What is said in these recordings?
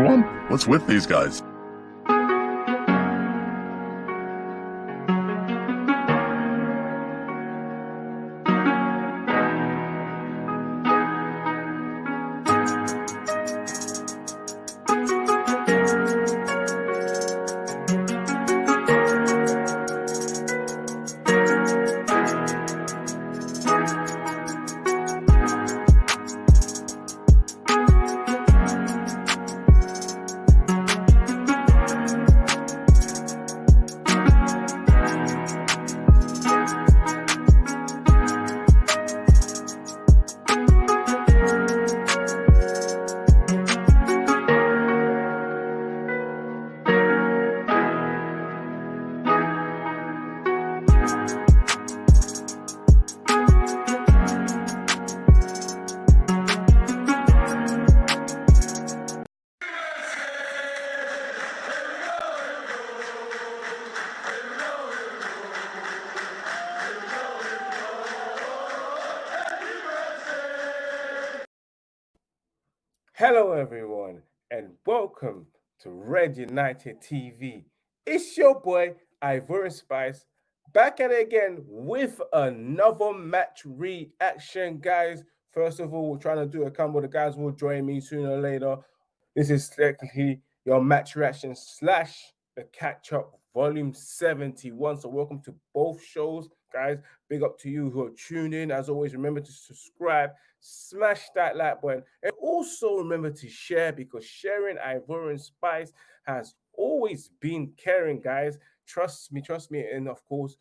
one? What's with these guys? Hello, everyone, and welcome to Red United TV. It's your boy Ivorian Spice back at it again with another match reaction, guys. First of all, we're trying to do a combo. The guys will join me sooner or later. This is technically your match reaction slash the catch up volume 71. So, welcome to both shows, guys. Big up to you who are tuned in. As always, remember to subscribe, smash that like button, and also remember to share because sharing Ivorian Spice has always been caring, guys. Trust me, trust me. And of course,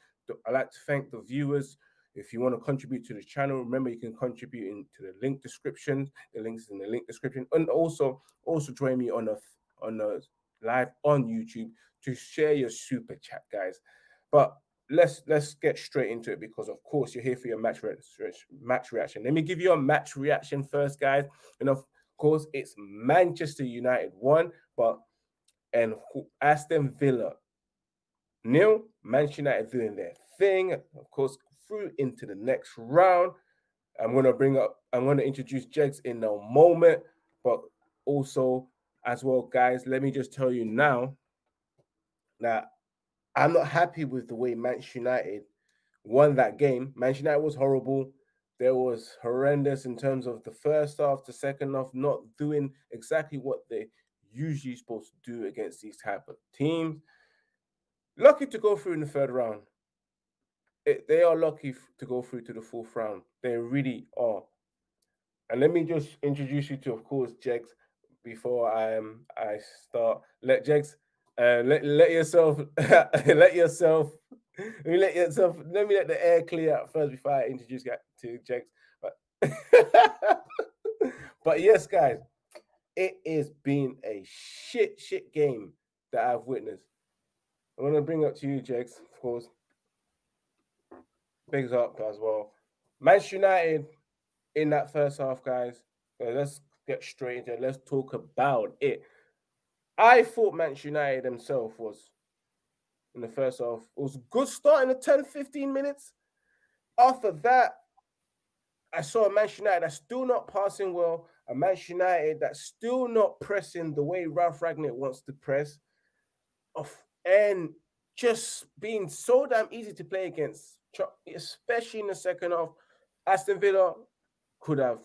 I'd like to thank the viewers. If you want to contribute to the channel, remember you can contribute into the link description. The links in the link description, and also also join me on a on a live on YouTube to share your super chat, guys. But let's let's get straight into it because of course you're here for your match re match reaction. Let me give you a match reaction first, guys. And of course, it's Manchester United one, but and Aston Villa nil. Manchester United doing their thing. Of course, through into the next round. I'm gonna bring up. I'm gonna introduce Jegs in a moment, but also as well, guys. Let me just tell you now that I'm not happy with the way Manchester United won that game. Manchester United was horrible. There was horrendous in terms of the first half, the second half, not doing exactly what they usually supposed to do against these type of teams. Lucky to go through in the third round. It, they are lucky to go through to the fourth round. They really are. And let me just introduce you to, of course, Jegs, before I um I start. Let Jegs uh, let let yourself let yourself let me let yourself let me let the air clear out first before I introduce to Jegs. But but yes, guys, it has been a shit shit game that I've witnessed. I'm gonna bring up to you, Jegs, of course. Bigs up as well. Manchester United in that first half, guys. let's get straight into it. Let's talk about it. I thought Manchester United himself was in the first half. It was a good start in the 10, 15 minutes. After that, I saw a Manchester United that's still not passing well, a Manchester United that's still not pressing the way Ralph Rangnick wants to press, and just being so damn easy to play against, especially in the second half. Aston Villa could have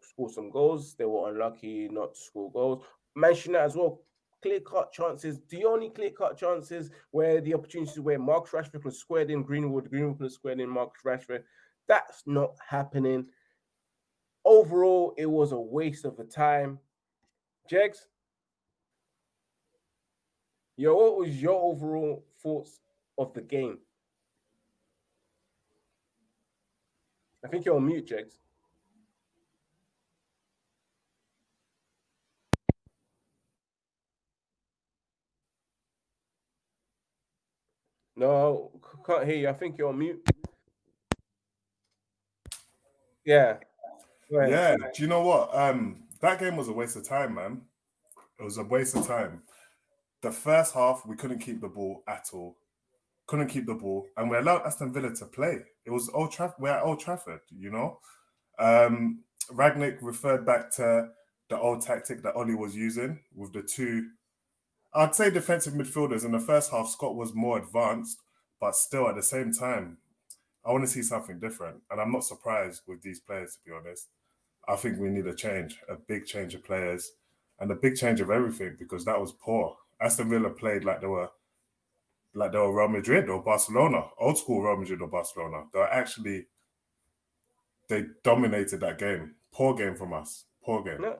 scored some goals. They were unlucky not to score goals. Manchester United as well clear cut chances, the only clear cut chances where the opportunities where Mark Rashford was squared in Greenwood, Greenwood was squared in Mark Rashford. That's not happening. Overall, it was a waste of the time. Jegs, yo, what was your overall thoughts of the game? I think you're on mute, Jegs. No, can't hear you. I think you're on mute. Yeah. Yeah. Do you know what? Um, that game was a waste of time, man. It was a waste of time. The first half, we couldn't keep the ball at all. Couldn't keep the ball, and we allowed Aston Villa to play. It was Old Trafford. We're at Old Trafford, you know. Um, Rangnick referred back to the old tactic that Ole was using with the two. I'd say defensive midfielders in the first half. Scott was more advanced, but still at the same time, I want to see something different. And I'm not surprised with these players, to be honest. I think we need a change, a big change of players, and a big change of everything because that was poor. Aston Villa played like they were like they were Real Madrid or Barcelona, old school Real Madrid or Barcelona. They were actually they dominated that game. Poor game from us. Poor game. No,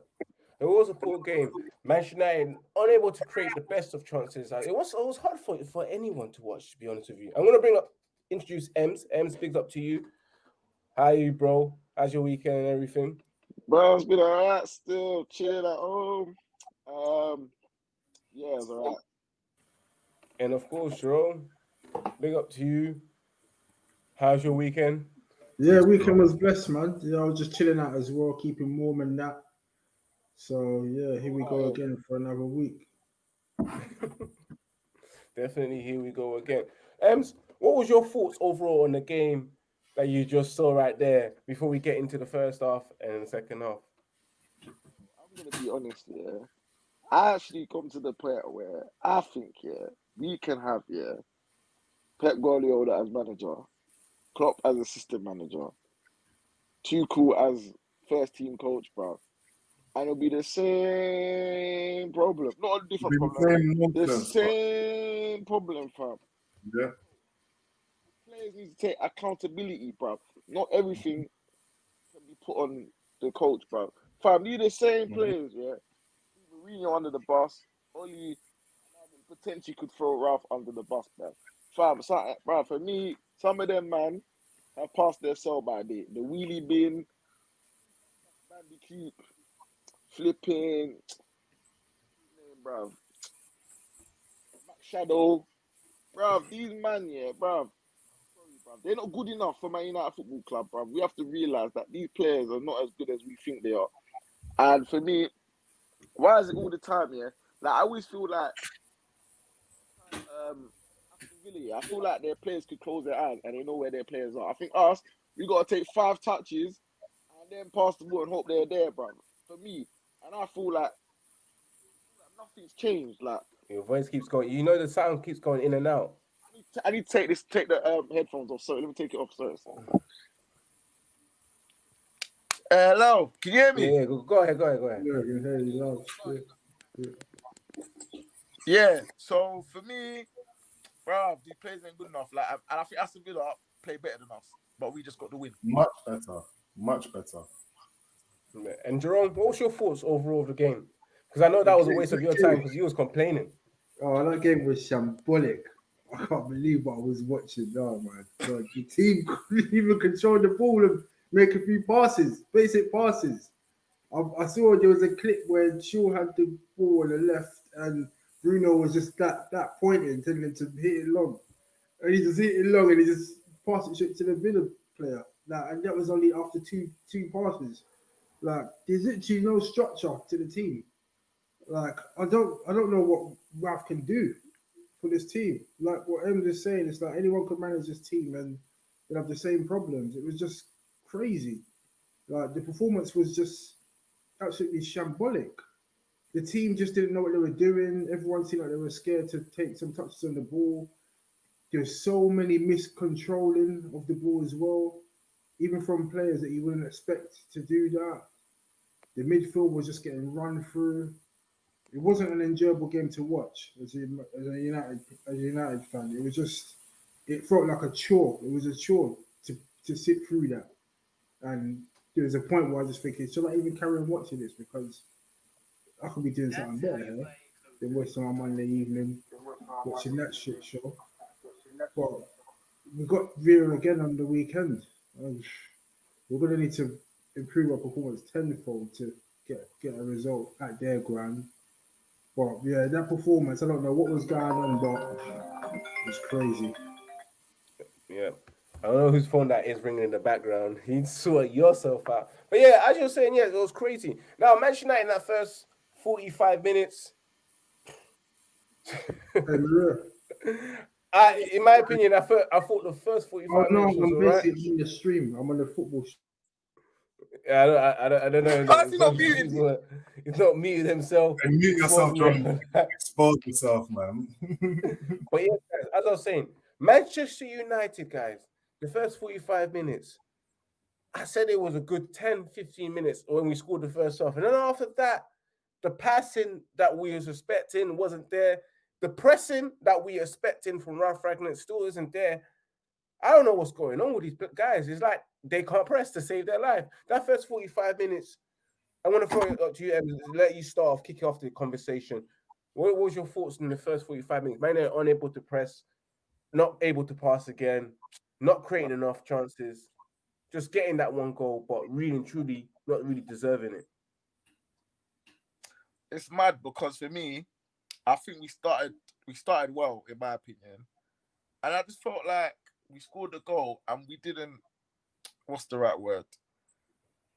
it was a poor game. Manchester United unable to create the best of chances. It was it was hard for for anyone to watch. To be honest with you, I'm gonna bring up introduce Ems. Ems, big up to you. How you, bro? How's your weekend and everything? Bro, it's been alright. Still chilling at home. Um, yeah, it's alright. And of course, Jerome, big up to you. How's your weekend? Yeah, weekend was blessed, man. Yeah, I was just chilling out as well, keeping warm and that. So yeah, here we go again for another week. Definitely, here we go again. Ems, what was your thoughts overall on the game that you just saw right there before we get into the first half and the second half? I'm gonna be honest, yeah. I actually come to the point where I think, yeah, we can have, yeah, Pep Guardiola as manager, Klopp as assistant manager, Tuchel as first team coach, bro. And it'll be the same problem. Not a different The problem. same The same problem, fam. Yeah. Players need to take accountability, bro. Not everything can be put on the coach, bro. Fam, you the same Mhm. players, yeah. Mourinho under the bus. Only potentially could throw Ralph under the bus, man. Fam, so, bro, for me, some of them, man, have passed their sell by date. The wheelie bin, bandicoot, flipping, bro. Shadow, bro. These man, yeah, bro. They're not good enough for Man United Football Club, bro. We have to realize that these players are not as good as we think they are. And for me, why is it all the time? Yeah, like I always feel like um, yeah, I feel like their players could close their eyes and they know where their players are. I think us, we got to take five touches and then pass the ball and hope they're there, bro. For me, and I feel like, like nothing's changed. Like Your voice keeps going. You know the sound keeps going in and out. I need to, I need to take this, take the um, headphones off. Sorry, let me take it off. Sorry. sorry. Uh, hello, can you hear me? Yeah, go, go ahead, go ahead, go ahead. Yeah, I can hear you loud. Yeah. Yeah. So for me, bro, these players ain't good enough. Like, and I think Aston Villa play better than us, but we just got the win. Much better. Much better. And Jerome, what was your thoughts overall of the game? Because I know that was a waste of your time because you was complaining. Oh, that game was shambolic. I can't believe what I was watching oh, now, man. God, the team couldn't even control the ball and make a few passes, basic passes. I, I saw there was a clip where Shaw had the ball on the left and Bruno was just that that pointing, telling him to hit it long. And he just hit it long and he just passed it straight to the Villa player. Like, and that was only after two two passes. Like there's literally no structure to the team. Like I don't I don't know what Ralph can do for this team. Like what Em is saying, it's like anyone could manage this team and they'll have the same problems. It was just crazy. Like the performance was just absolutely shambolic. The team just didn't know what they were doing. Everyone seemed like they were scared to take some touches on the ball. There's so many miscontrolling of the ball as well, even from players that you wouldn't expect to do that. The midfield was just getting run through. It wasn't an enjoyable game to watch as a, as a United as a United fan. It was just it felt like a chore. It was a chore to, to sit through that. And there was a point where I was just thinking, should I even carry on watching this? Because I could be doing something better here than wasting my Monday evening watching that shit show. But we got Vera again on the weekend. And we're gonna need to improve our performance tenfold to get get a result at their ground. But yeah, that performance, I don't know what was going on, but it was crazy. Yeah. I don't know whose phone that is ringing in the background. You sort yourself out. But yeah, as you're saying, yeah, it was crazy. Now, Manchester United in that first 45 minutes, Hey. I, in my opinion, I thought, I thought the first 45 Oh no, minutes was I'm all right. basically on the stream. I'm on the football. sh- Yeah, I don't, I, I don't, I don't know. How's he not muted? He's not, he's not muted himself. And mute yourself, Well, John. Expose yourself, man. But yeah, guys, as I was saying, Manchester United, guys, the first 45 minutes, I said it was a good 10, 15 minutes when we scored the first half. And then after that, the passing that we was expecting wasn't there. The pressing that we expecting from Ralph Rangnick still isn't there. I don't know what's going on with these guys. It's like they can't press to save their life. That first 45 minutes, I want to throw it up to you and let you start off, kick off the conversation. What, what was your thoughts in the first 45 minutes? Man, they're unable to press, not able to pass again, not creating enough chances, just getting that one goal, but really and truly not really deserving it. it's mad because for me, I think we started we started well in my opinion, and I just felt like we scored a goal and we didn't. What's the right word?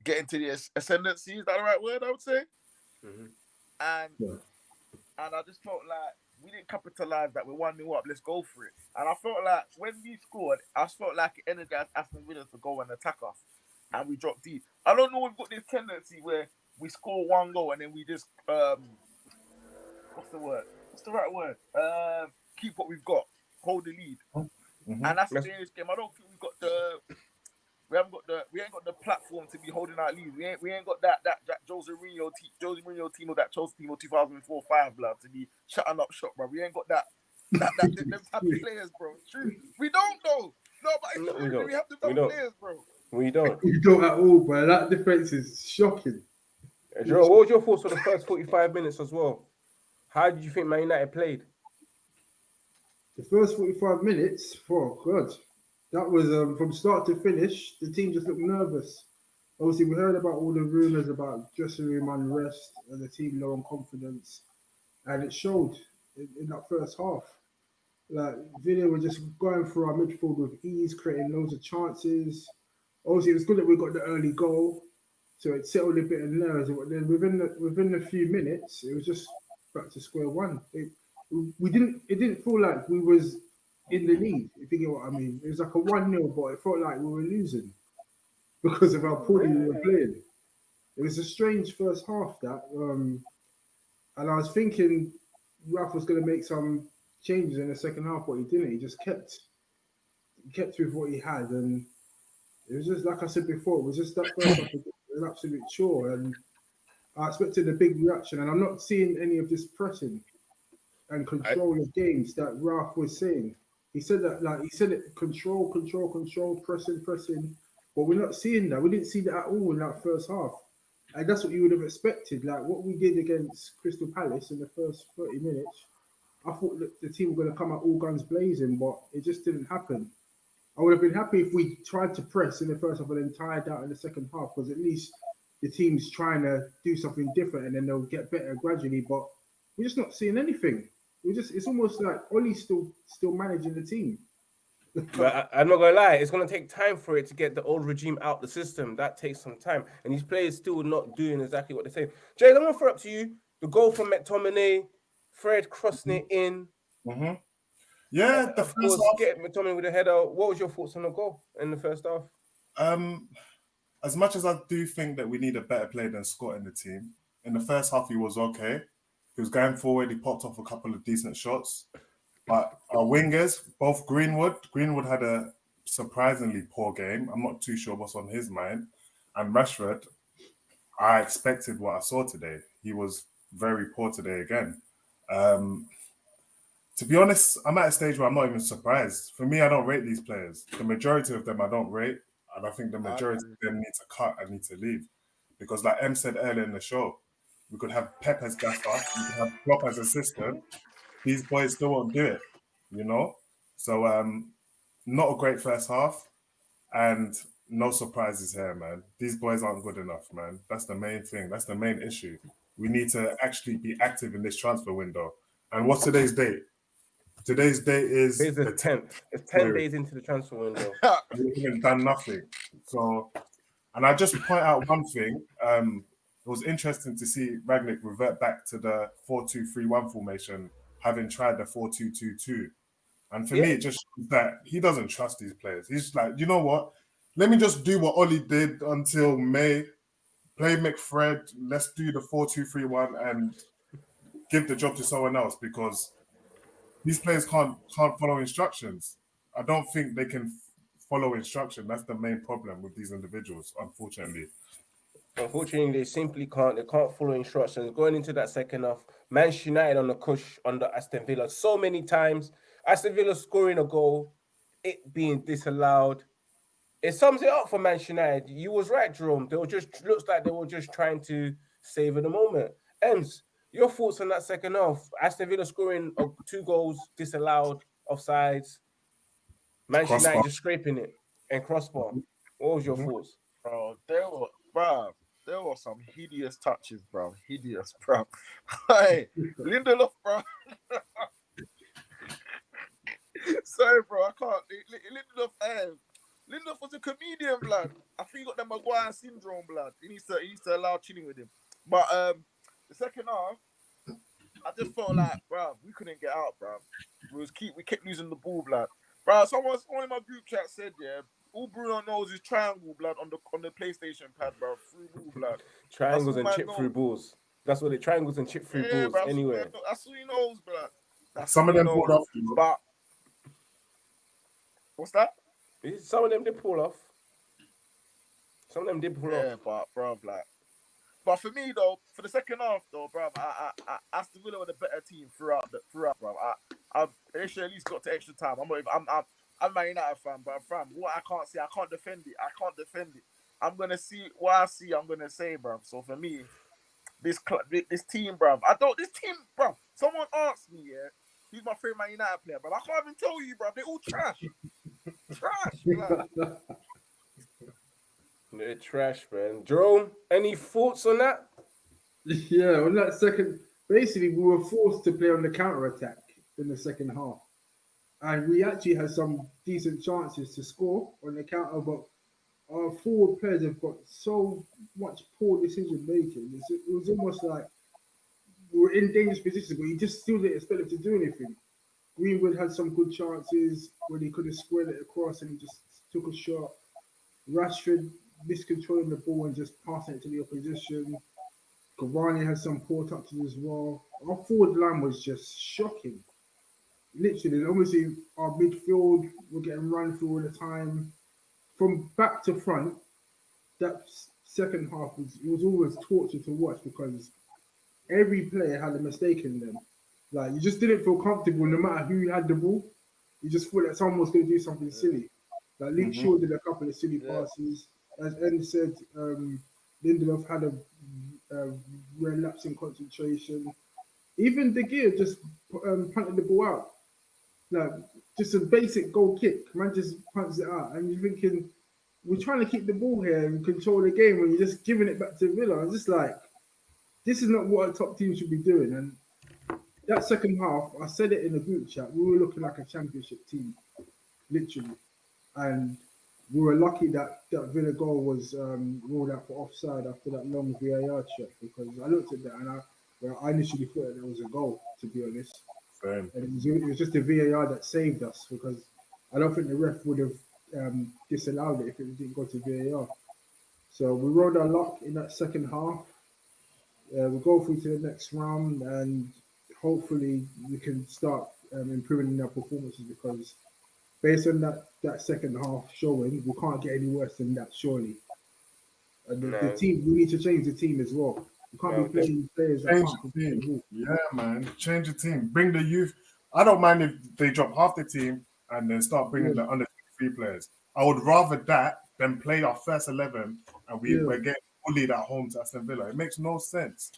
Get into the ascendancy. Is that the right word? I would say. Mhm. And Yeah. and I just felt like we didn't capitalize that we're one new up. Let's go for it. And I felt like when we scored, I just felt like it energized Aston Villa to go and attack us, and we dropped deep. I don't know. We've got this tendency where we score one goal and then we just um, what's the word? What's the right word? Uh, keep what we've got, hold the lead, Mhm. and that's the Yes. thing in this game. I don't think we've got the. We haven't got the we ain't got the platform to be holding our lead. We ain't we ain't got that that that Jose Mourinho te- Jose Mourinho team or that Chelsea team of 2004 five blood to be shutting up shop, bro. We ain't got that that that them type of players, bro. It's true. We don't though. No, but it's No, we true. don't. We have the We type don't. of players, bro. We don't. You don't at all, bro. That difference is shocking. Jerome, what was your thoughts on the first 45 minutes as well? How did you think Man United played? The first 45 minutes, oh god, that was um, from start to finish. The team just looked nervous. Obviously, we heard about all the rumours about dressing room unrest and the team low on confidence, and it showed in, in that first half. Like Villa were just going through our midfield with ease, creating loads of chances. Obviously, it was good that we got the early goal, so it settled a bit of nerves. But then within the within a few minutes, it was just back to square one. It, we didn't it didn't feel like we was in the lead, if you get what I mean. It was like a one 0 but it felt like we were losing because of how poorly we were playing. It was a strange first half that um and I was thinking Ralph was gonna make some changes in the second half, but he didn't. He just kept kept with what he had and it was just like I said before, it was just that first half was an absolute chore and I expected a big reaction and I'm not seeing any of this pressing and control of games that Ralph was saying. He said that like he said it control, control, control, pressing, pressing. But we're not seeing that. We didn't see that at all in that first half. And that's what you would have expected. Like what we did against Crystal Palace in the first 30 minutes. I thought that the team were going to come out all guns blazing, but it just didn't happen. I would have been happy if we tried to press in the first half and then tired out in the second half, because at least the team's trying to do something different and then they'll get better gradually. But we're just not seeing anything. We just it's almost like Ole's still still managing the team. But I, am not gonna lie, it's gonna take time for it to get the old regime out the system. That takes some time, and these players still not doing exactly what they say. Jay, I'm gonna throw up to you the goal from McTominay, Fred crossing it in. hmm Yeah, the first course, half. get McTominay with a header. What was your thoughts on the goal in the first half? Um, as much as I do think that we need a better player than Scott in the team, in the first half he was okay. He was going forward. He popped off a couple of decent shots. But our wingers, both Greenwood, Greenwood had a surprisingly poor game. I'm not too sure what's on his mind. And Rashford, I expected what I saw today. He was very poor today again. Um, to be honest, I'm at a stage where I'm not even surprised. For me, I don't rate these players. The majority of them I don't rate. And I think the majority of them need to cut and need to leave. Because like M said earlier in the show, we could have Pep as gaffer, we could have Klopp as assistant. These boys still won't do it, you know? So um not a great first half and no surprises here, man. These boys aren't good enough, man. That's the main thing. That's the main issue. We need to actually be active in this transfer window. And what's today's date? Today's date is Today's the 10th. It's 10 Wait. days into the transfer window. we haven't done nothing. So, and I just point out one thing. Um, it was interesting to see Rangnick revert back to the 4-2-3-1 formation, having tried the 4-2-2-2. And for me, it just shows that he doesn't trust these players. He's like, you know what? Let me just do what Ole did until May, play McFred. Let's do the four-two-three-one and give the job to someone else because these players can't can't follow instructions. I don't think they can follow instruction. That's the main problem with these individuals, unfortunately. Unfortunately, they simply can't. They can't follow instructions. Going into that second half, Manchester United on the cush under Aston Villa so many times. Aston Villa scoring a goal, it being disallowed. It sums it up for Manchester United. You was right, Jerome. They were just looks like they were just trying to savor the moment. Ems, your thoughts on that second half? Aston Villa scoring uh, two goals disallowed, offsides. Manchester United just scraping it and crossbar. What was your Mhm. thoughts? bro. There were, bro. There were some hideous touches, bro. Hideous, bro. hey, Lindelof, bro. Sorry, bro. I can't. Li- Li- Lindelof, hey, Lindelof was a comedian, blood. I think he got the Maguire syndrome, blood. He needs to, he needs to allow chilling with him. But um, the second half, I just felt like, bro, we couldn't get out, bro. We was keep, we kept losing the ball, blood. Bro, someone, someone in my group chat said, yeah, all Bruno knows is triangle blood on the on the PlayStation pad, bro. Through ball blood. Triangles and man chip through balls. That's what they triangles and chip through Yeah, balls bro, that's, anywhere. all- that's all he knows, blood. That's Some of them knows. pulled off. you know. But what's that? Some of them did pull off. Some of them did pull Yeah, off. but bro, like, but for me though, for the second half though, bro, I, I, I Aston Villa were the better team throughout, the, throughout, bro. I, I've actually at least got to extra time. I'm not, even, I'm, I'm, I'm a United fan, but fam, what I can't see, I can't defend it. I can't defend it. I'm gonna see what I see. I'm gonna say, bro. So for me, this club, this team, bro, I don't. This team, bro. Someone asked me, yeah, who's my favorite Man United player, but I can't even tell you, bro. They all trash, trash. blood. They're trash, man. Jerome, any thoughts on that? Yeah, on that second, basically, we were forced to play on the counter attack in the second half, and we actually had some decent chances to score on the counter, but our forward players have got so much poor decision making. It was almost like we were in dangerous positions, but you just still didn't expect them to do anything. Greenwood had some good chances when he could have squared it across, and he just took a shot. Rashford miscontrolling the ball and just passing it to the opposition. Cavani had some poor touches as well. Our forward line was just shocking. Literally, obviously, our midfield were getting run through all the time. From back to front, that second half was it was always torture to watch because every player had a mistake in them. Like you just didn't feel comfortable no matter who had the ball. You just thought that someone was going to do something silly. Like Luke Mhm. Shaw did a couple of silly Yeah. passes. As N said, um, Lindelof had a, a relapse in concentration. Even De Gea just um, punted the ball out. Like just a basic goal kick. Man just punts it out. And you're thinking, we're trying to keep the ball here and control the game when you're just giving it back to Villa. It's just like, this is not what a top team should be doing. And that second half, I said it in the group chat, we were looking like a championship team, literally. And we were lucky that that Villa goal was um, ruled out for offside after that long VAR check because I looked at that and I, well, I initially thought that it was a goal, to be honest. And it was, it was just the VAR that saved us because I don't think the ref would have um, disallowed it if it didn't go to VAR. So we rode our luck in that second half. Uh, we go through to the next round and hopefully we can start um, improving our performances because based on that, that second half showing, we can't get any worse than that, surely. And the, the team, we need to change the team as well. We can't No, be playing players that Change can't the control the team. ball. Yeah, man. Change the team. Bring the youth. I don't mind if they drop half the team and then start bringing Yeah. the under three players. I would rather that than play our first eleven and we, Yeah. we're getting bullied at home to Aston Villa. It makes no sense.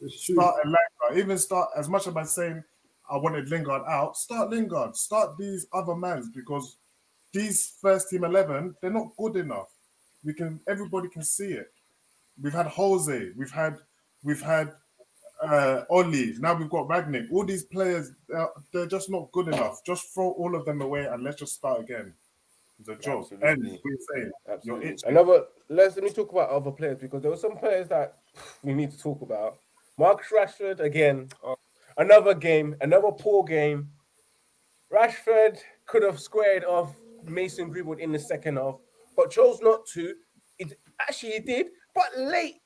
It's true. Start a Lingard. Even start as much as I'm saying I wanted Lingard out. Start Lingard. Start these other mans because these first team eleven they're not good enough. We can everybody can see it. We've had Jose. We've had we've had uh Ole. Now we've got Rangnick. All these players uh, they're just not good enough. Just throw all of them away and let's just start again. It's a joke. Absolutely. And we're saying Absolutely. itching. Another. Let's let me talk about other players because there were some players that we need to talk about. Marcus Rashford again. Another game. Another poor game. Rashford could have squared off Mason Greenwood in the second half, but chose not to. It actually he did, but late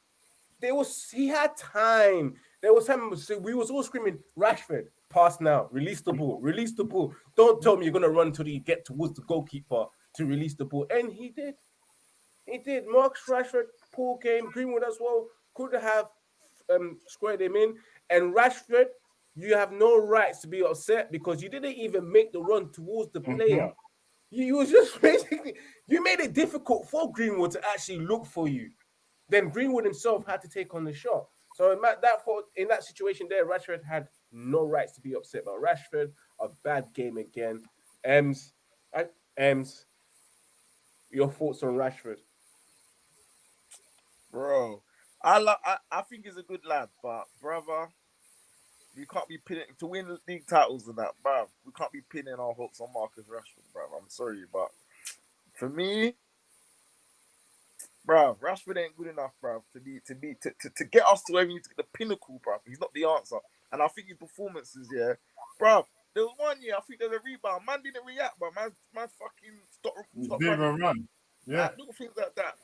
there was he had time. There was time so we was all screaming, Rashford, pass now, release the ball, release the ball. Don't tell me you're gonna run until you get towards the goalkeeper to release the ball. And he did. He did. Mark Rashford, poor game, Greenwood as well, could have um, squared him in. And Rashford, you have no rights to be upset because you didn't even make the run towards the Mhm. player. You, you was just basically you made it difficult for Greenwood to actually look for you. Then Greenwood himself had to take on the shot. So in that, that for, in that situation there, Rashford had no rights to be upset. But Rashford, a bad game again. Ems, I, Ems, your thoughts on Rashford? bro. I. I, I think he's a good lad, but brother, we can't be pinning to win league titles and that, bro. We can't be pinning our hopes on Marcus Rashford, bro. I'm sorry, but for me, bro, Rashford ain't good enough, bro, to be to be to, to, to get us to where we need to get the pinnacle, bro. He's not the answer, and I think his performances, yeah, bro. There was one year I think there's a rebound. Man didn't react, but man, man fucking stop, stop Didn't running. even run. Yeah. Like, little things like that.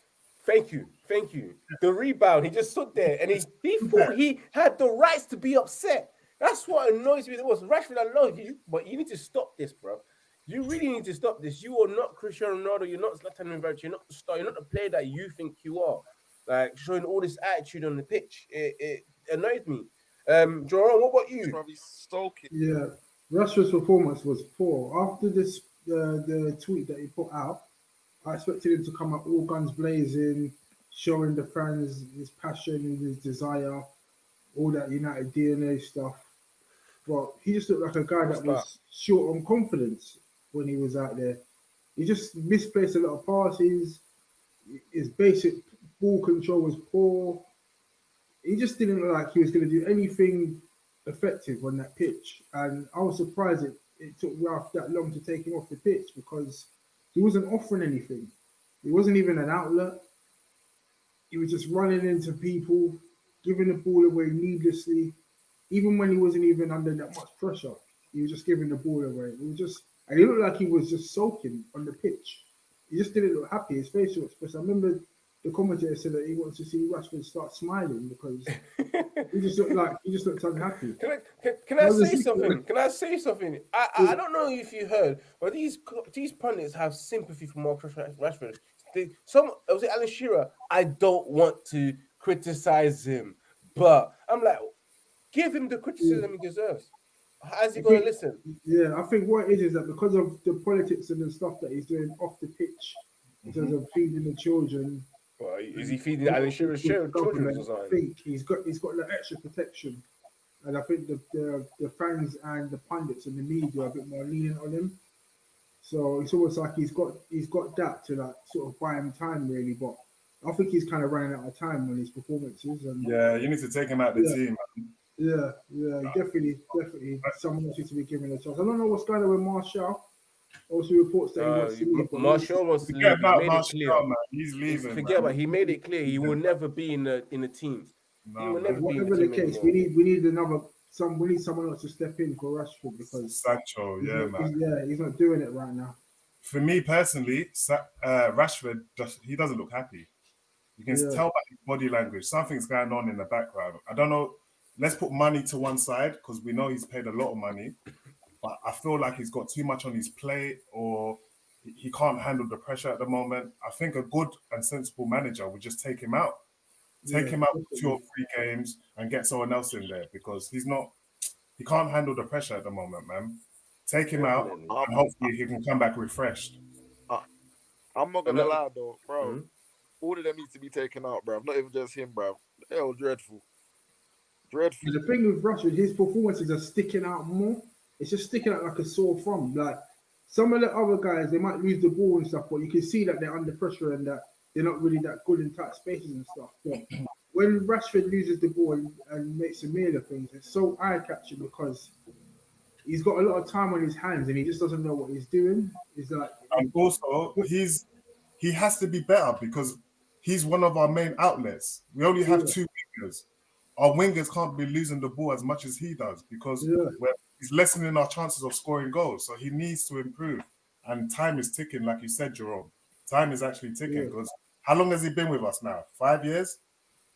Thank you, thank you. The rebound, he just stood there and he, he thought he had the rights to be upset. That's what annoys me the most. Rashford, I love you, but you need to stop this, bro. You really need to stop this. You are not Cristiano Ronaldo. You're not Zlatan Ibrahimovic. You're not the star. You're not the player that you think you are. Like showing all this attitude on the pitch, it, it annoys me. Um, Jerome, what about you? Probably stoking. Yeah, Rashford's performance was poor. After this, uh, the tweet that he put out, I expected him to come out all guns blazing, showing the fans his passion and his desire, all that United DNA stuff. But he just looked like a guy that was short on confidence when he was out there. He just misplaced a lot of passes. His basic ball control was poor. He just didn't look like he was going to do anything effective on that pitch. And I was surprised it, it took Ralph that long to take him off the pitch because he wasn't offering anything. He wasn't even an outlet. He was just running into people, giving the ball away needlessly, even when he wasn't even under that much pressure. He was just giving the ball away. It was just, and he looked like he was just soaking on the pitch. He just didn't look happy. His facial expression. I remember the commentator said that he wants to see Rashford start smiling because he just looked like he just looked unhappy. Can I can, can I say something? Can I say something? I, I I don't know if you heard, but these these pundits have sympathy for Marcus Rashford. They, some was it Alan Shearer? I don't want to criticize him, but I'm like, give him the criticism he deserves. How's he gonna listen? Yeah, I think what it is is that because of the politics and the stuff that he's doing off the pitch, in terms mm-hmm. of feeding the children, Well, is he feeding Alan Shearer's the children I think he's got he's got the extra protection, and I think the, the the fans and the pundits and the media are a bit more lenient on him. So it's almost like he's got he's got that to like sort of buy him time really, but I think he's kind of running out of time on his performances and Yeah, you need to take him out the Yeah. team. Yeah, yeah, definitely, definitely someone else needs to be given a chance. I don't know what's going on with Martial. Also reports that he Uh, wants to leave. Martial was to leave. Forget He about made it clear. Man. He's leaving. Forget man. about. He made it clear he will never be in the in the team. No, he will man. never be in Whatever the the case, anymore. we need we need another some we need someone else to step in for Rashford because Sancho, yeah, not, man. he's, yeah, he's not doing it right now. For me personally, uh, Rashford, just, he doesn't look happy. You can Yeah. tell by his body language. Something's going on in the background. I don't know. Let's put money to one side because we know he's paid a lot of money, but I feel like he's got too much on his plate or he- he can't handle the pressure at the moment. I think a good and sensible manager would just take him out. Take Yeah, him out for definitely. two or three games and get someone else in there because he's not, he can't handle the pressure at the moment, man. Take him out Definitely. and hopefully he can come back refreshed. I'm not gonna lie though, bro. Mhm. All of them need to be taken out, bro. Not even just him, bro. Hell, dreadful. Dreadful. But the thing with Rashford, his performances are sticking out more. It's just sticking out like a sore thumb. Like some of the other guys, they might lose the ball and stuff, but you can see that they're under pressure and that they're not really that good in tight spaces and stuff. But when Rashford loses the ball and, and makes a meal of things, it's so eye catching because he's got a lot of time on his hands and he just doesn't know what he's doing. He's like, And also, he's he has to be better because he's one of our main outlets. We only have Yeah. two wingers. Our wingers can't be losing the ball as much as he does because Yeah. we're, he's lessening our chances of scoring goals. So he needs to improve. And time is ticking, like you said, Jerome. Time is actually ticking Yeah. because how long has he been with us now? Five years?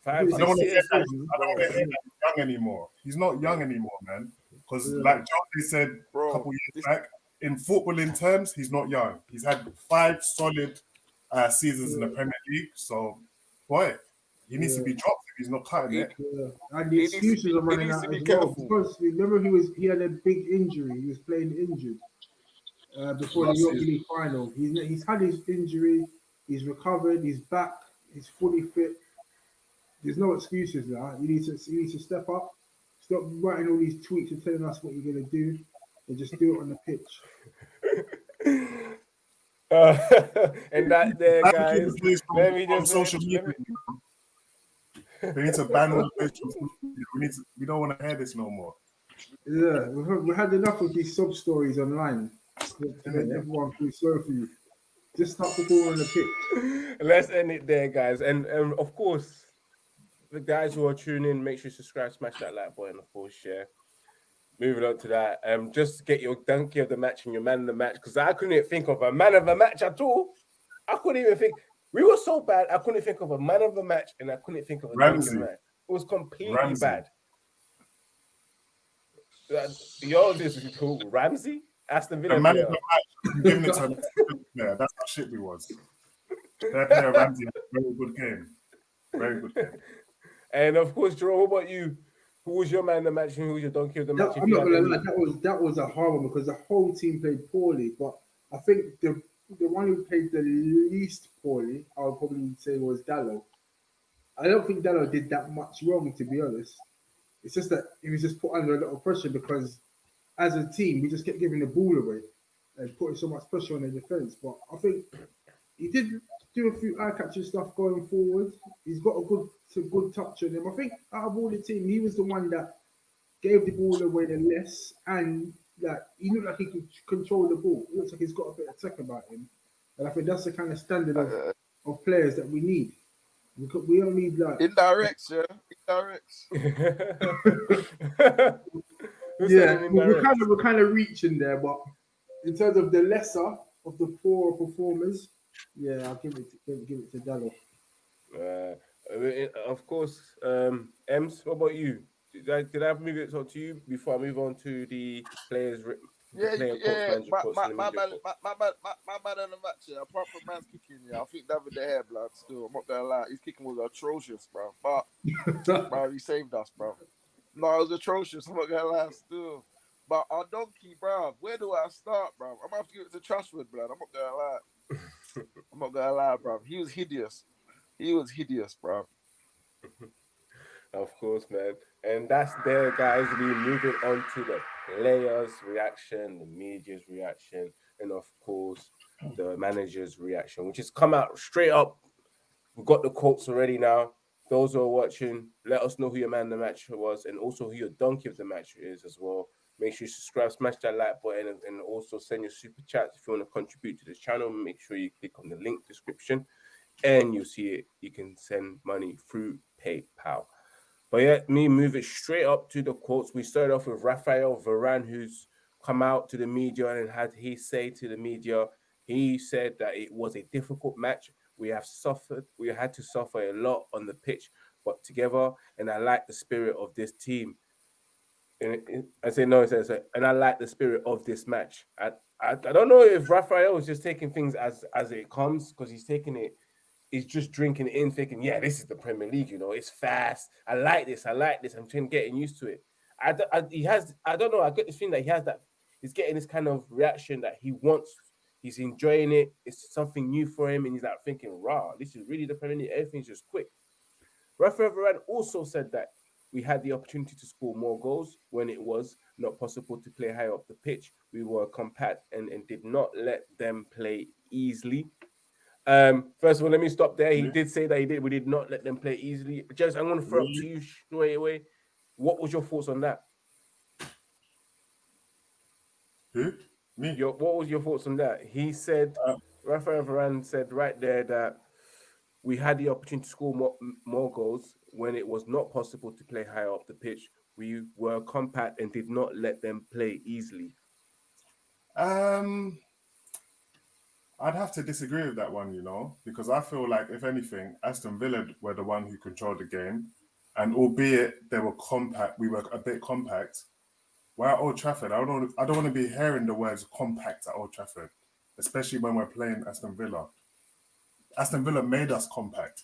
five, I don't want to years. hear that. I don't want to hear that he's young anymore. He's not young anymore, man. Because Yeah. like Johnny said a couple years this- back, in footballing terms, he's not young. He's had five solid uh, seasons in the Premier League. So, boy, he needs to be dropped if he's not cutting it. Yeah. And the He excuses be- are running out to be as well. Because remember he was he had a big injury. He was playing injured uh, before the Last York season. League final. He's he's had his injury. He's recovered. He's back. He's fully fit. There's no excuses now. You need to you need to step up. Stop writing all these tweets and telling us what you're gonna do, and just do it on the pitch. Uh, and that there, guys. the players from, let me from just- social let media. Me- They need to ban all the players from social media. We need to, we don't want to hear this no more. Yeah, we've had, we had enough of these sub stories online. To make everyone feel sorry for you. Just stop the ball on the pitch. Let's end it there, guys. And and of course, the guys who are tuning in, make sure you subscribe, smash that like button, of course, share. Moving on to that, um, just get your donkey of the match and your man of the match because I couldn't even think of a man of the match at all. I couldn't even think. We were so bad. I couldn't think of a man of the match, and I couldn't think of a donkey of Ramsey. the match. It was completely Ramsey. bad. Yours is who? Ramsey, Aston Villa. The man of the match, I'm giving it to. Yeah, that's how shit we was. Their player Ramsey had a very good game. Very good game. And of course, Jerome, what about you? Who was your man of the match and who was your donkey of the match? That, if I'm not gonna lie, that was that was a hard one because the whole team played poorly. But I think the the one who played the least poorly, I would probably say was Dalot. I don't think Dalot did that much wrong, to be honest. It's just that he was just put under a lot of pressure because as a team, we just kept giving the ball away and putting so much pressure on the defense. But I think he did do a few eye catching stuff going forward. He's got a good a good touch on him. I think out of all the team, he was the one that gave the ball away the less, and like he looked like he could control the ball. It looks like he's got a bit of tech about him, and I think that's the kind of standard of, Uh, of players that we need. We, could, we don't need like indirects, yeah. Indirects. Who yeah, it in we're direct? kind of we're kind of reaching there, but in terms of the lesser of the poorer performers, yeah, I'll give it to, give, give it to Dalot. Uh, I mean, of course, um, Ems, what about you? Did I, did I move it on to you before I move on to the players? the Yeah, player yeah, quotes, yeah. My, quotes, my, my, man, quotes? my, my, man, my, my man in the match, yeah, apart from man's kicking, yeah, I think David De Gea, blood, still, I'm not gonna lie, his kicking was atrocious, bro. But, bro, he saved us, bro. No, it was atrocious, I'm not gonna lie, still. But our donkey, bro, where do I start, bro? I'm gonna have to give it to Trustwood, blood, I'm not gonna lie. I'm not gonna lie, bro. He was hideous. He was hideous, bro. Of course, man. And that's there, guys. We moving on to the players' reaction, the media's reaction, and of course, the manager's reaction, which has come out straight up. We've got the quotes already now. Those who are watching, let us know who your man of the match was and also who your donkey of the match is as well. Make sure you subscribe, smash that like button, and, and also send your super chats if you want to contribute to the channel. Make sure you click on the link description and you'll see it. You can send money through PayPal. But yeah, me move it straight up to the quotes. We started off with Rafael Varane, who's come out to the media and had he say to the media, he said that it was a difficult match. We have suffered, we had to suffer a lot on the pitch, but together, and I like the spirit of this team. And I say no, says, and I like the spirit of this match. I, I, I don't know if Rafael is just taking things as as it comes because he's taking it he's just drinking it in, thinking, yeah, this is the Premier League, you know, it's fast. I like this, I like this. I'm trying getting used to it. I, he has, I don't know, I get this feeling that he has that, he's getting this kind of reaction that he wants, he's enjoying it. It's something new for him, and he's like thinking, rah, this is really the Premier League. Everything's just quick. Rafael Varane also said that we had the opportunity to score more goals when it was not possible to play high up the pitch. We were compact and, and did not let them play easily. Um, first of all, let me stop there. He Yeah. did say that he did. We did not let them play easily. Jez, I'm going to throw up to you straight away. What was your thoughts on that? Who? Me? Your, what was your thoughts on that? He said, Uh, Rafael Varane said right there that we had the opportunity to score more, more goals when it was not possible to play higher up the pitch. We were compact and did not let them play easily. Um, I'd have to disagree with that one, you know, because I feel like if anything, Aston Villa were the one who controlled the game, and albeit they were compact, we were a bit compact. We're at Old Trafford. I don't. I don't want to be hearing the words compact at Old Trafford, especially when we're playing Aston Villa. Aston Villa made us compact,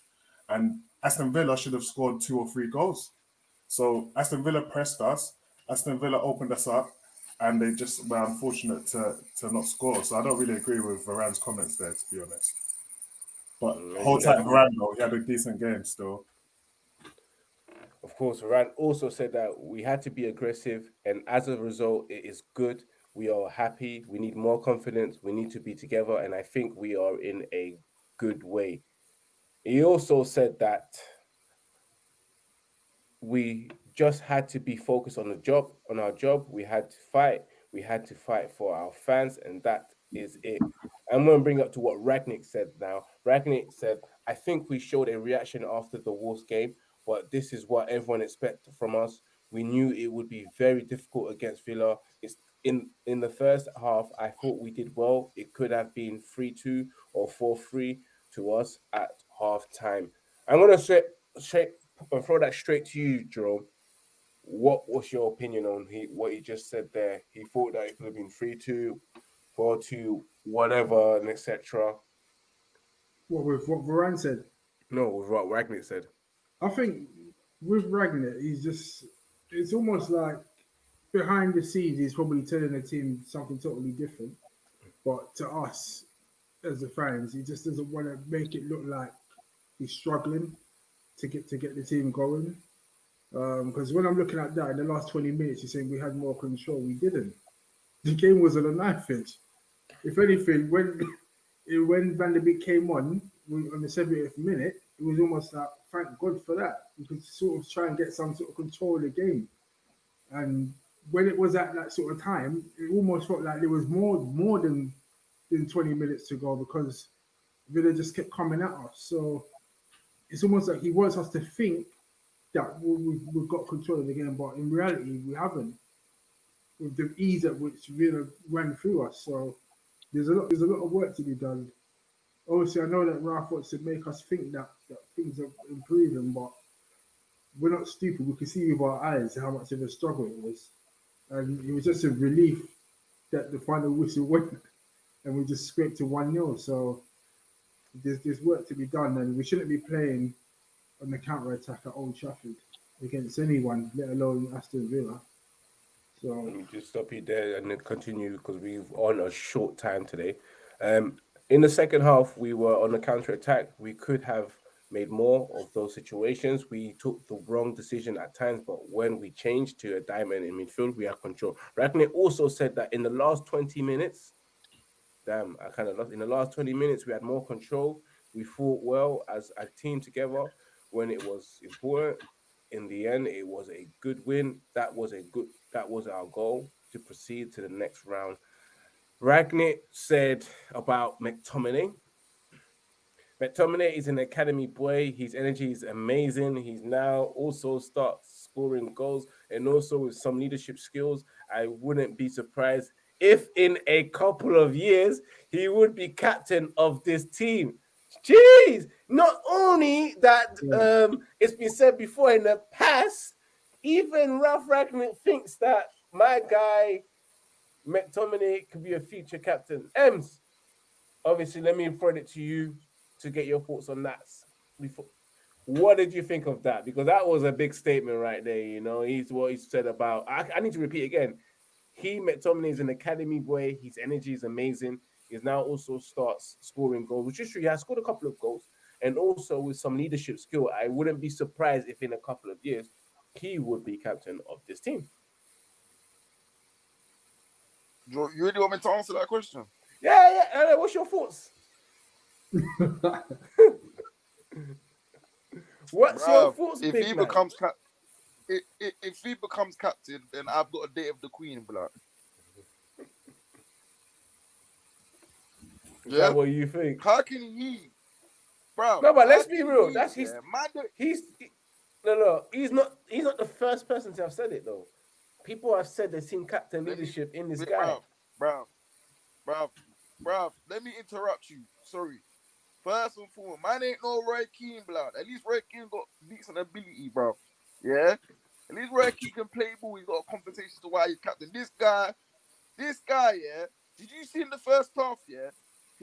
and Aston Villa should have scored two or three goals. So Aston Villa pressed us. Aston Villa opened us up, and they just were unfortunate to to not score. So I don't really agree with Varane's comments there, to be honest. But hold tight, Varane though. He had a decent game still. Of course, Varane also said that we had to be aggressive, and as a result, it is good. We are happy. We need more confidence. We need to be together, and I think we are in a good way. He also said that we just had to be focused on the job, on our job. We had to fight. We had to fight for our fans, and that is it. I'm going to bring up to what Rangnick said now. Rangnick said, I think we showed a reaction after the Wolves game, but this is what everyone expected from us. We knew it would be very difficult against Villa. It's in in the first half. I thought we did well. It could have been three two or four three to us at half time. I'm gonna straight straight throw that straight to you, Jerome. What was your opinion on he what he just said there? He thought that it could have been three two, four two, whatever, and etc. What with what Varane said? No, with what Rangnick said. I think with Ragnar, he's just it's almost like behind the scenes he's probably telling the team something totally different. But to us as the fans, he just doesn't want to make it look like he's struggling to get to get the team going. Um, because when I'm looking at that in the last 20 minutes, he's saying we had more control. We didn't. The game was on a knife edge. If anything, when when Van de Beek came on on the 70th minute, it was almost like thank God for that. You could sort of try and get some sort of control of the game. And when it was at that sort of time, it almost felt like there was more more than than 20 minutes to go because Villa just kept coming at us. So it's almost like he wants us to think that we, we've got control of the game, but in reality, we haven't. With the ease at which Villa ran through us, so there's a lot there's a lot of work to be done obviously I know that Ralph wants to make us think that, that things are improving, but we're not stupid. We can see with our eyes how much of a struggle it was. And it was just a relief that the final whistle went and we just scraped to 1 0. So there's, there's work to be done, and we shouldn't be playing on the counter attack at Old Trafford against anyone, let alone Aston Villa. So just stop you there and then continue because we've on a short time today. Um, in the second half, we were on the counter attack. We could have made more of those situations. We took the wrong decision at times, but when we changed to a diamond in midfield, we had control. Rangnick also said that in the last 20 minutes, damn, I kind of lost. In the last 20 minutes, we had more control. We fought well as a team together when it was important. In the end, it was a good win. That was a good. That was our goal to proceed to the next round. Rangnick said about McTominay. McTominay is an academy boy. His energy is amazing. He's now also starts scoring goals and also with some leadership skills. I wouldn't be surprised if in a couple of years he would be captain of this team. Jeez, not only that um, it's been said before in the past, even Ralph Rangnick thinks that my guy McTominay could be a future captain. Ems, obviously, let me throw it to you to get your thoughts on that. Before, what did you think of that? Because that was a big statement right there. You know, he's what he said about. I, I need to repeat again. He McTominay is an academy boy. His energy is amazing. He's now also starts scoring goals, which is true. He has scored a couple of goals, and also with some leadership skill. I wouldn't be surprised if in a couple of years he would be captain of this team. You you really want me to answer that question? Yeah, yeah. What's your thoughts? What's your thoughts, if he man? becomes cap, if, if, if he becomes captain, then I've got a date of the Queen, blood. Yeah. what you think? How can he, bro? No, but let's be real, he, that's his- yeah, He's he- no, no. He's not. He's not the first person to have said it though. People have said they've seen captain Let me- leadership in this guy. Bro, bro, bro, let me interrupt you. Sorry. First and foremost, mine ain't no Roy Keane, blood. At least Roy Keane got decent ability, bro. Yeah? At least Roy Keane can play ball. He's got a compensation to why he's captain. This guy, this guy, yeah. Did you see in the first half, yeah?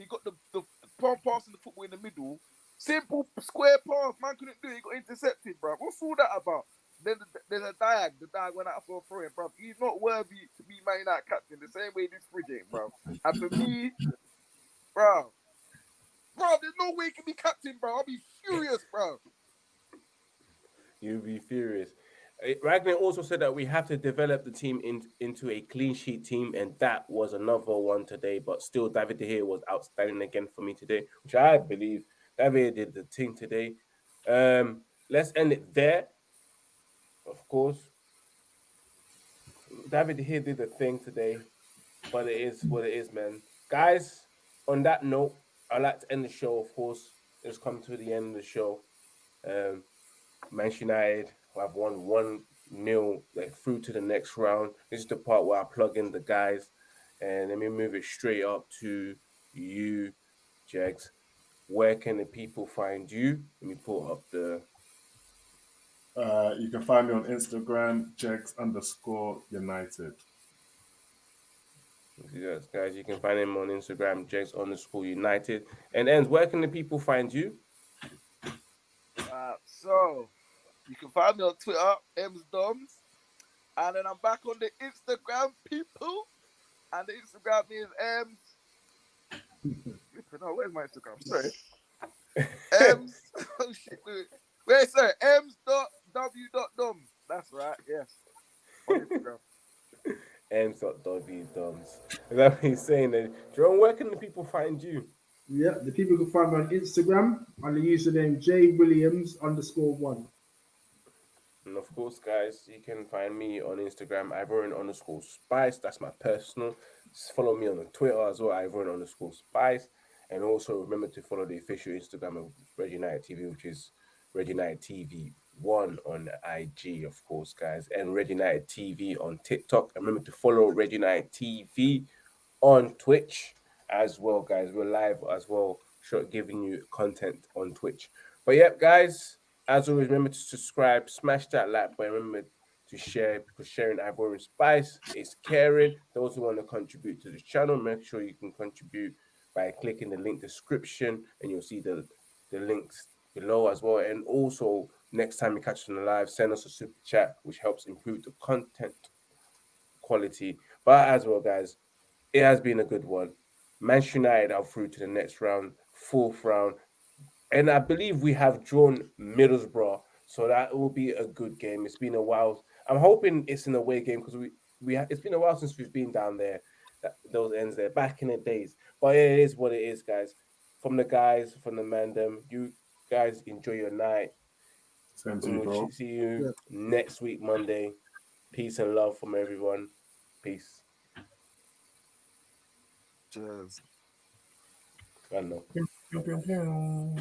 He got the, the, palm pass in the football in the middle. Simple square pass. Man couldn't do it. He got intercepted, bro. What's all that about? Then the, there's a diag. The diag went out for a throw in, bro. He's not worthy to be Man United captain the same way this fridge ain't, bro. And for me, bro, bro, there's no way he can be captain, bro. I'll be furious, bro. You'll be furious. Uh, Ragnar also said that we have to develop the team in, into a clean sheet team, and that was another one today. But still, David De Gea was outstanding again for me today, which I believe David did the thing today. Um, let's end it there. Of course, David De Gea did the thing today, but it is what it is, man. Guys, on that note, I'd like to end the show. Of course, it's come to the end of the show. Um, Manchester United have won one nil like through to the next round. This is the part where I plug in the guys, and let me move it straight up to you, Jags. Where can the people find you? Let me pull up the. Uh, you can find me on Instagram, Jegs underscore United. Yes, guys, you can find him on Instagram, Jags underscore United. And ends, where can the people find you? Uh, so you can find me on Twitter, M's Doms, and then I'm back on the Instagram, people, and the Instagram is M. Um, no, where's my Instagram? Sorry, M's. oh shit, wait, wait, sorry, M's dot W dot Doms. That's right. Yes, on Instagram. M.W. Doms. Is that what he's saying? Then, Jerome, where can the people find you? Yeah, the people can find me on Instagram under the username J Williams underscore one. And of course, guys, you can find me on Instagram, Ivorian underscore Spice. That's my personal. Just follow me on Twitter as well, Ivorian underscore Spice. And also remember to follow the official Instagram of Red United TV, which is Red United TV one on IG, of course, guys, and Red United TV on TikTok. And remember to follow Red United TV on Twitch as well, guys. We're live as well, giving you content on Twitch. But yep, guys, as always, remember to subscribe, smash that like button, remember to share because sharing Ivorian Spice is caring. Those who want to contribute to the channel, make sure you can contribute by clicking the link description and you'll see the, the links below as well. And also, next time you catch us on the live, send us a super chat, which helps improve the content quality. But as well, guys, it has been a good one. Manchester United are through to the next round, fourth round. And I believe we have drawn Middlesbrough. So that will be a good game. It's been a while. I'm hoping it's an away game because we, we ha- it's been a while since we've been down there, that, those ends there, back in the days. But it is what it is, guys. From the guys, from the mandem, you guys enjoy your night. Same to you, we'll bro. see you next week, Monday. Peace and love from everyone. Peace. Cheers. I know.